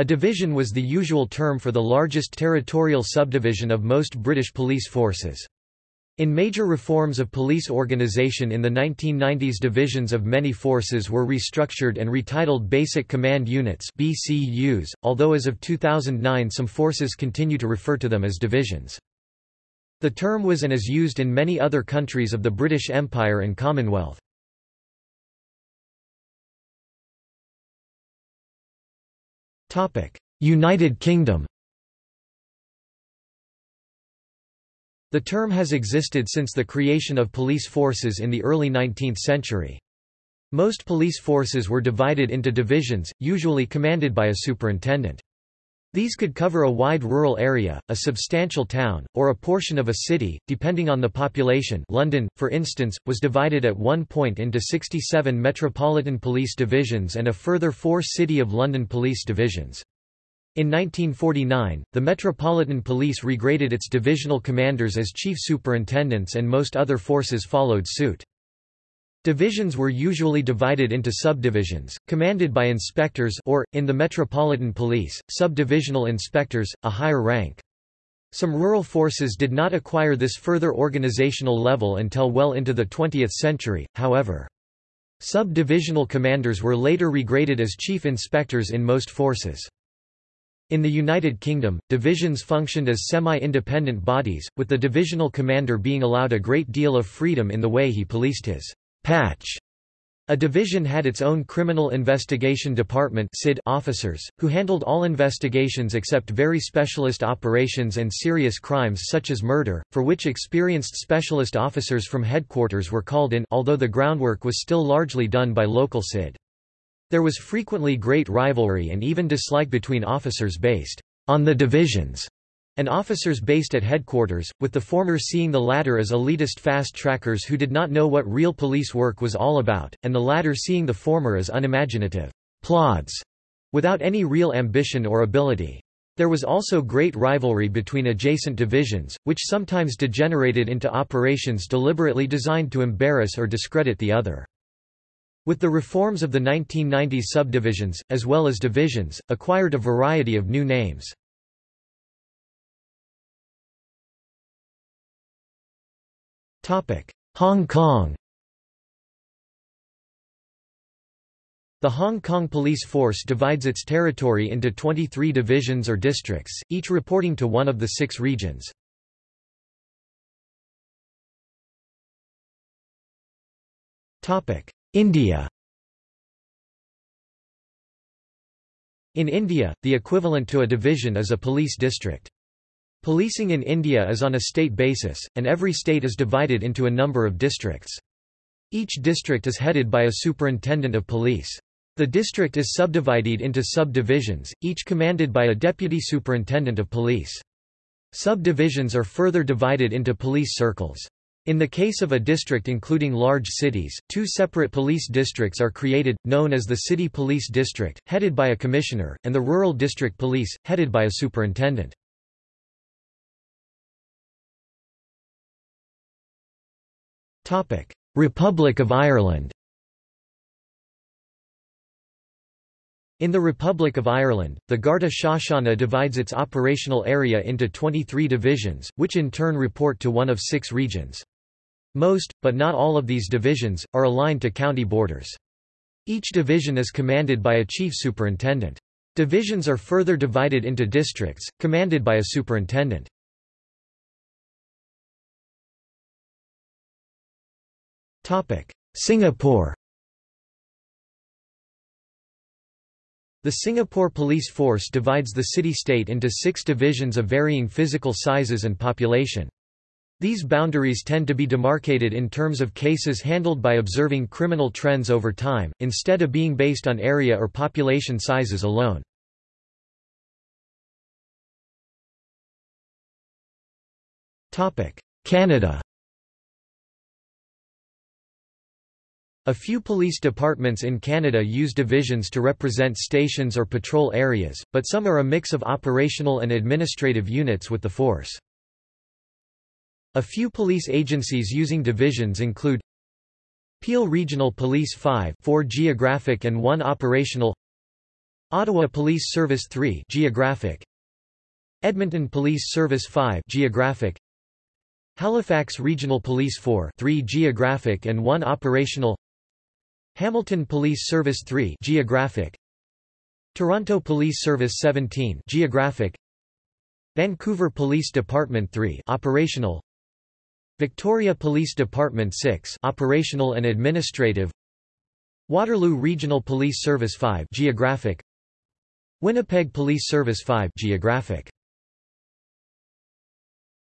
A division was the usual term for the largest territorial subdivision of most British police forces. In major reforms of police organisation in the 1990s divisions of many forces were restructured and retitled Basic Command Units BCUs, although as of 2009 some forces continue to refer to them as divisions. The term was and is used in many other countries of the British Empire and Commonwealth. United Kingdom The term has existed since the creation of police forces in the early 19th century. Most police forces were divided into divisions, usually commanded by a superintendent. These could cover a wide rural area, a substantial town, or a portion of a city, depending on the population London, for instance, was divided at one point into 67 Metropolitan Police Divisions and a further four City of London Police Divisions. In 1949, the Metropolitan Police regraded its divisional commanders as chief superintendents and most other forces followed suit. Divisions were usually divided into subdivisions, commanded by inspectors or, in the Metropolitan Police, subdivisional inspectors, a higher rank. Some rural forces did not acquire this further organizational level until well into the 20th century, however. Sub-divisional commanders were later regraded as chief inspectors in most forces. In the United Kingdom, divisions functioned as semi-independent bodies, with the divisional commander being allowed a great deal of freedom in the way he policed his patch. A division had its own Criminal Investigation Department officers, who handled all investigations except very specialist operations and serious crimes such as murder, for which experienced specialist officers from headquarters were called in although the groundwork was still largely done by local CID. There was frequently great rivalry and even dislike between officers based on the divisions and officers based at headquarters, with the former seeing the latter as elitist fast-trackers who did not know what real police work was all about, and the latter seeing the former as unimaginative plods without any real ambition or ability. There was also great rivalry between adjacent divisions, which sometimes degenerated into operations deliberately designed to embarrass or discredit the other. With the reforms of the 1990s subdivisions, as well as divisions, acquired a variety of new names. Hong Kong The Hong Kong Police Force divides its territory into 23 divisions or districts, each reporting to one of the six regions. India In India, the equivalent to a division is a police district. Policing in India is on a state basis, and every state is divided into a number of districts. Each district is headed by a superintendent of police. The district is subdivided into subdivisions, each commanded by a deputy superintendent of police. Subdivisions are further divided into police circles. In the case of a district including large cities, two separate police districts are created, known as the City Police District, headed by a commissioner, and the Rural District Police, headed by a superintendent. Republic of Ireland In the Republic of Ireland, the Garda Síochána divides its operational area into 23 divisions, which in turn report to one of six regions. Most, but not all of these divisions, are aligned to county borders. Each division is commanded by a chief superintendent. Divisions are further divided into districts, commanded by a superintendent. Singapore The Singapore Police Force divides the city-state into six divisions of varying physical sizes and population. These boundaries tend to be demarcated in terms of cases handled by observing criminal trends over time, instead of being based on area or population sizes alone. Canada A few police departments in Canada use divisions to represent stations or patrol areas, but some are a mix of operational and administrative units with the force. A few police agencies using divisions include Peel Regional Police 5 4 geographic and 1 operational Ottawa Police Service 3 Geographic Edmonton Police Service 5 Geographic Halifax Regional Police 4 3 Geographic and 1 Operational Hamilton Police Service 3 Geographic. Toronto Police Service 17 Geographic. Vancouver Police Department 3 Operational. Victoria Police Department 6 Operational and Administrative. Waterloo Regional Police Service 5 Geographic. Winnipeg Police Service 5 Geographic